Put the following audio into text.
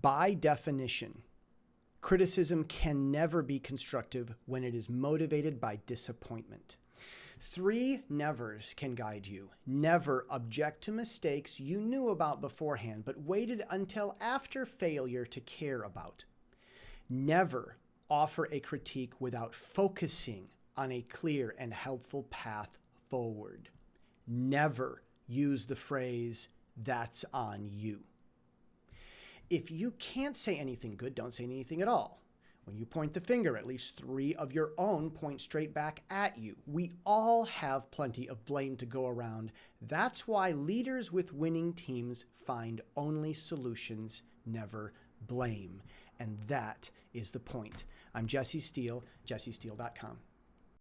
By definition, criticism can never be constructive when it is motivated by disappointment. Three nevers can guide you. Never object to mistakes you knew about beforehand, but waited until after failure to care about. Never offer a critique without focusing on a clear and helpful path forward. Never use the phrase, that's on you. If you can't say anything good, don't say anything at all. When you point the finger, at least three of your own point straight back at you. We all have plenty of blame to go around. That's why leaders with winning teams find only solutions, never blame. And that is the point. I'm Jesse Steele, jessesteele.com.